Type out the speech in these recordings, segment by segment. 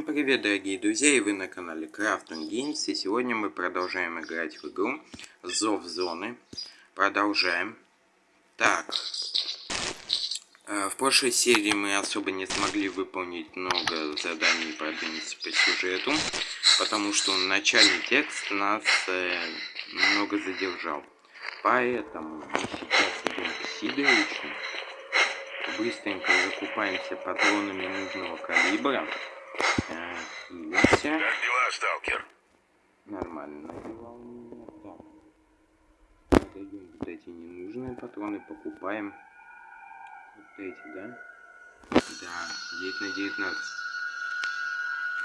Всем привет, дорогие друзья, и вы на канале Crafton Games, и сегодня мы продолжаем играть в игру Зов Зоны. Продолжаем. Так. Э, в прошлой серии мы особо не смогли выполнить много заданий продвинуться по сюжету, потому что начальный текст нас э, немного задержал. Поэтому мы сейчас идем к Сидоровичу. Быстренько закупаемся патронами нужного калибра. Как дела, сталкер? Нормально дела у меня. Так. Отойдем вот эти ненужные патроны, покупаем. Вот эти, да? Да, 9 на 19.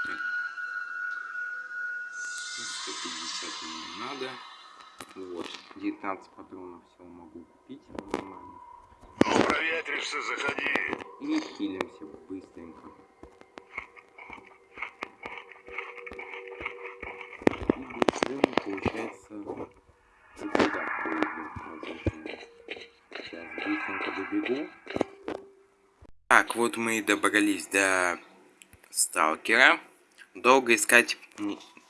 Так. 150 мне не надо. Вот, 19 патронов все могу купить нормально. Ну, проветришься, заходи. И хилимся быстренько. Вот мы и добрались до сталкера. Долго искать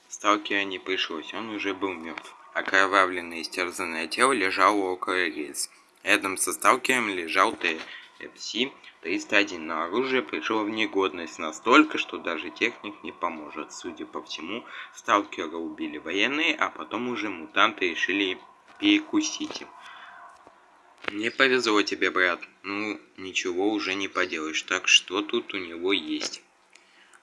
сталкера не пришлось, он уже был мертв. Окровавленное истерзанное тело лежало около рельс. Рядом со сталкером лежал ТФС 301, но оружие пришло в негодность настолько, что даже техник не поможет. Судя по всему, сталкера убили военные, а потом уже мутанты решили перекусить им. Не повезло тебе, брат. Ну, ничего уже не поделаешь. Так, что тут у него есть?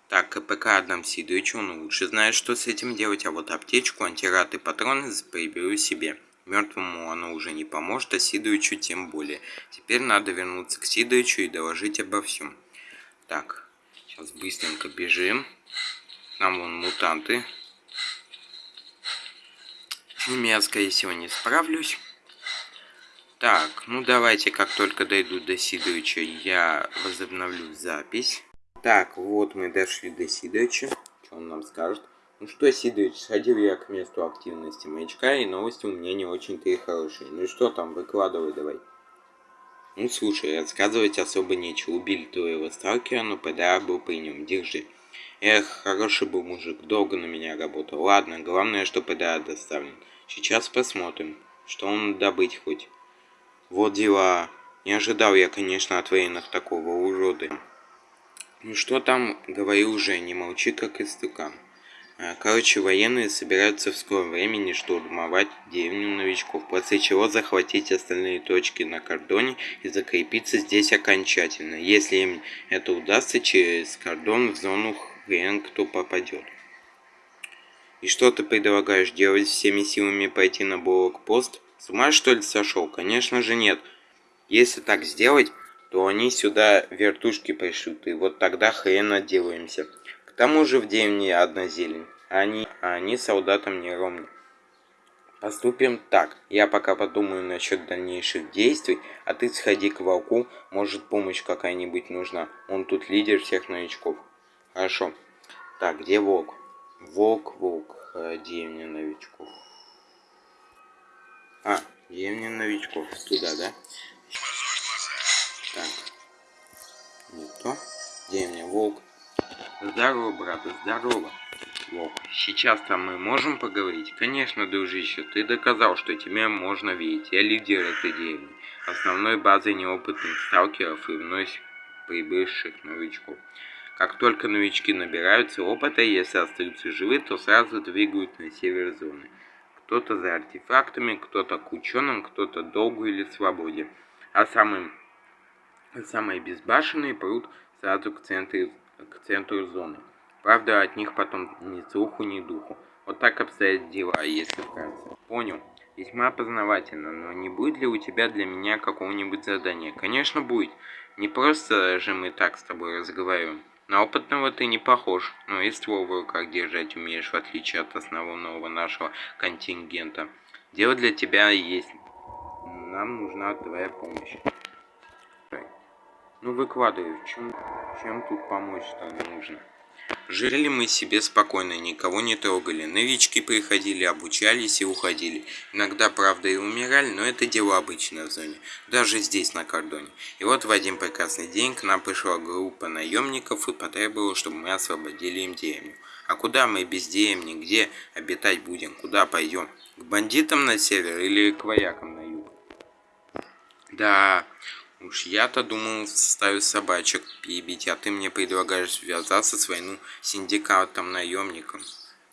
Так, КПК отдам Сидоричу, он лучше знает, что с этим делать, а вот аптечку, антират и патроны приберу себе. Мертвому оно уже не поможет, а Сидорычу тем более. Теперь надо вернуться к Сидорычу и доложить обо всем. Так, сейчас быстренько бежим. Там вон мутанты. С ними я, скорее всего, не справлюсь. Так, ну давайте, как только дойду до Сидорыча, я возобновлю запись. Так, вот мы дошли до Сидорыча. Что он нам скажет? Ну что, Сидорович, сходил я к месту активности маячка, и новости у меня не очень-то и хорошие. Ну что там, выкладывай давай. Ну слушай, рассказывать особо нечего. Убили твоего сталкера, но ПДА был при нем. Держи. Эх, хороший был мужик, долго на меня работал. Ладно, главное, что ПДА доставлен. Сейчас посмотрим, что он добыть хоть. Вот дела. Не ожидал я, конечно, от военных такого урода. Ну что там, говори уже, не молчи, как истукан. А, короче, военные собираются в скором времени штурмовать деревню новичков, после чего захватить остальные точки на кордоне и закрепиться здесь окончательно. Если им это удастся, через кордон в зону хрен кто попадет. И что ты предлагаешь делать всеми силами пойти на блокпост? С ума что ли сошел? Конечно же нет. Если так сделать, то они сюда вертушки пришлют, и вот тогда хрен отделаемся. К тому же в деревне одна зелень, а они, а они солдатам не ровны. Поступим так. Я пока подумаю насчет дальнейших действий, а ты сходи к волку, может помощь какая-нибудь нужна. Он тут лидер всех новичков. Хорошо. Так, где волк? Волк, волк, деревня новичков. А, деревня новичков. Туда, да? Так. Не то. Деревня волк. Здорово, брат, здорово. Лок, сейчас-то мы можем поговорить? Конечно, дружище, ты доказал, что тебе можно верить. Я лидер этой деревни, основной базой неопытных сталкеров и вновь прибывших новичков. Как только новички набираются опыта, если остаются живы, то сразу двигают на север зоны. Кто-то за артефактами, кто-то к ученым, кто-то долгу или свободе. А самым, самые безбашенные прут сразу к центру к центру зоны. Правда, от них потом ни слуху, ни духу. Вот так обстоят дела, если вкратце. Понял. Весьма познавательно, но не будет ли у тебя для меня какого-нибудь задания? Конечно, будет. Не просто же мы так с тобой разговариваем. На опытного ты не похож, но и в руках держать умеешь, в отличие от основного нашего контингента. Дело для тебя есть. Нам нужна твоя помощь. Ну выкладывай, чем, чем тут помочь-то нужно? Жили мы себе спокойно, никого не трогали. Новички приходили, обучались и уходили. Иногда, правда, и умирали, но это дело обычное в зоне. Даже здесь, на кордоне. И вот в один прекрасный день к нам пришла группа наемников и потребовала, чтобы мы освободили им деревню. А куда мы без деревни? Где обитать будем? Куда пойдем? К бандитам на север или к воякам на юг? Да, Уж я-то думал ставить собачек перебить, а ты мне предлагаешь связаться с войну синдикатом наемником.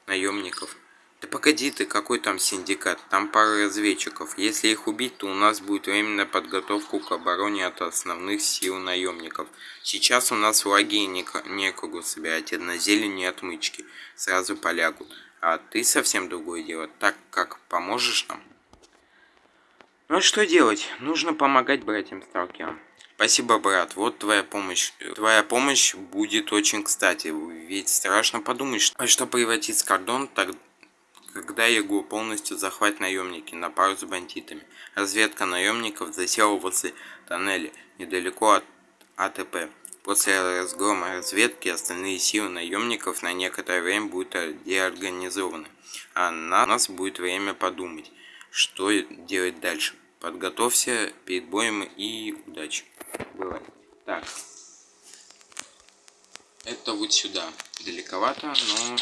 Наемников. Да погоди ты, какой там синдикат? Там пара разведчиков. Если их убить, то у нас будет временная подготовка к обороне от основных сил наемников. Сейчас у нас в лагере некогда собирать, на зелени отмычки. Сразу полягут. А ты совсем другое дело. Так как поможешь нам? Ну что делать? Нужно помогать братьям сталкерам. Спасибо, брат. Вот твоя помощь. Твоя помощь будет очень кстати. Ведь страшно подумать, что, что превратить кордон, так, когда его полностью захватят наемники на пару с бандитами. Разведка наемников засела возле тоннеля, недалеко от АТП. После разгрома разведки остальные силы наемников на некоторое время будут деорганизованы. А на нас будет время подумать, что делать дальше. Подготовься перед боем и удачи. Бывает. Так. Это вот сюда. Далековато, но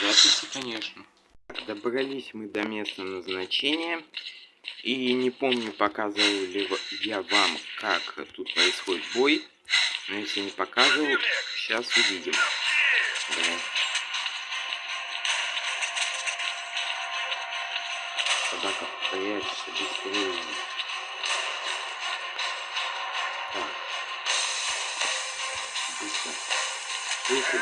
записи, конечно. Добрались мы до места назначения. И не помню, показывал ли я вам, как тут происходит бой. Но если не показывал, сейчас увидим. Да. Однако прячься быстрее. Так. Быстро. Руку.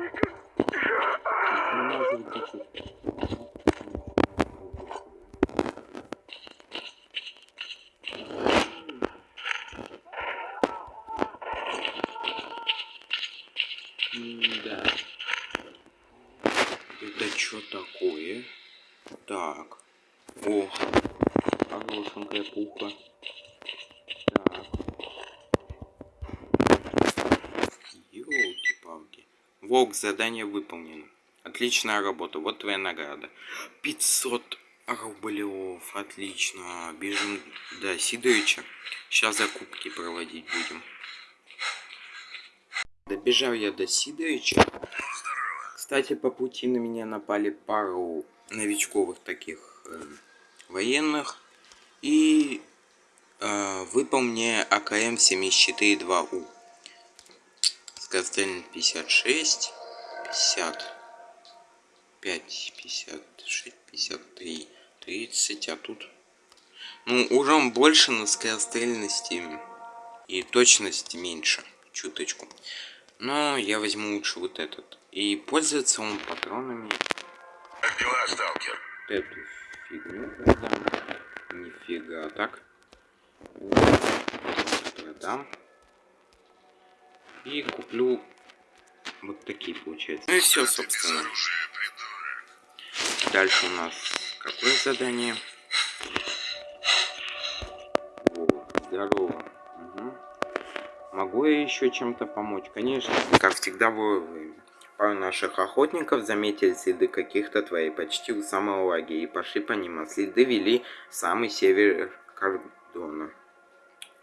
Да. Это что такое? Так. О, хорошенькая пуха. Так. Ёлки-палки. Волк, задание выполнено. Отличная работа, вот твоя награда. 500 рублев, отлично. Бежим до Сидоровича. Сейчас закупки проводить будем. Добежал я до Сидоровича. Кстати, по пути на меня напали пару новичковых таких э, военных. И э, выпал АКМ 74-2У. Скорострельный 56, 50, 5, 56, 53, 30, а тут... Ну, урон больше, но скорострельности и точности меньше, чуточку. Но я возьму лучше вот этот. И пользуется он патронами. Как дела, сталкер? Вот эту фигню продам. Нифига, так. Вот, продам. И куплю вот такие, получается. Ну и все, собственно. Дальше у нас какое задание? Вот, здорово. Мгм. Могу я еще чем-то помочь? Конечно, как всегда вовремя. Пару наших охотников заметили следы каких-то твоей почти у самого лагеря и пошли по ним, а следы вели в самый север кордона.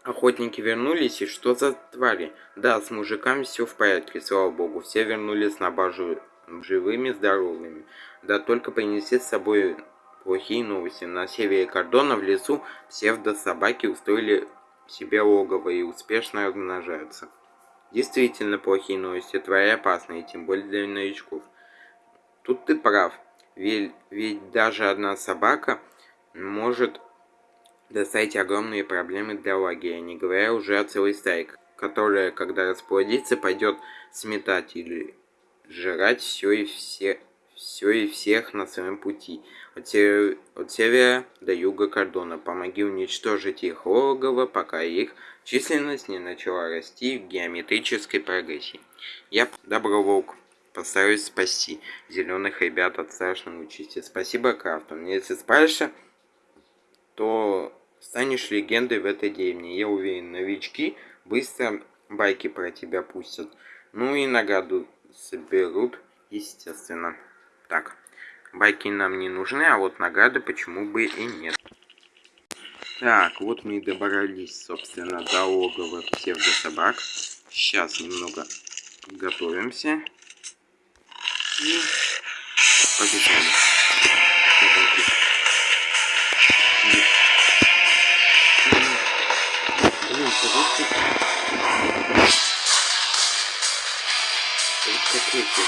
Охотники вернулись, и что за твари? Да, с мужиками все в порядке, слава богу. Все вернулись на базу живыми, здоровыми. Да только принесли с собой плохие новости. На севере кордона в лесу псевдо-собаки устроили себе логово и успешно размножаются. Действительно плохие новости, твои опасные, тем более для новичков. Тут ты прав, ведь, ведь даже одна собака может доставить огромные проблемы для лагеря, не говоря уже о целой стае, которая, когда расплодится, пойдет сметать или жрать все и все все и всех на своем пути, от, севера, от севера до юга кордона. Помоги уничтожить их логово, пока их численность не начала расти в геометрической прогрессии. Я доброволк. Постараюсь спасти зеленых ребят от страшной участи. Спасибо, Крафтон. Если справишься, то станешь легендой в этой деревне. Я уверен, новички быстро байки про тебя пустят. Ну и награду соберут, естественно. Так, байки нам не нужны, а вот награды почему бы и нет. Так, вот мы и добрались, собственно, до логова псевдособак. Сейчас немного готовимся. И побежали. Блин, короче... Вот какой-то...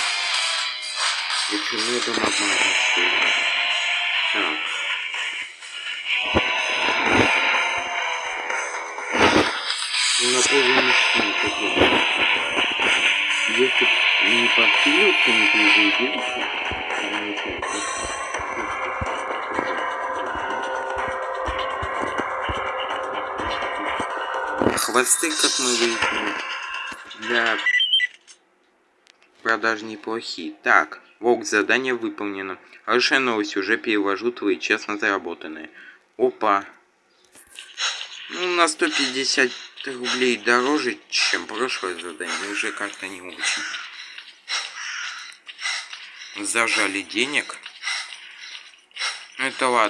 Почему я дома обманываю? Так. Ну, на поле мужчин такой. Если не подпилился, не переубился, Хвосты, как мы выяснили, для продаж неплохие. Так. Волк, задание выполнено. Хорошая новость, уже перевожу твои честно заработанные. Опа. Ну, на 150 рублей дороже, чем прошлое задание. Уже как-то не очень. Зажали денег. Ну, это ладно.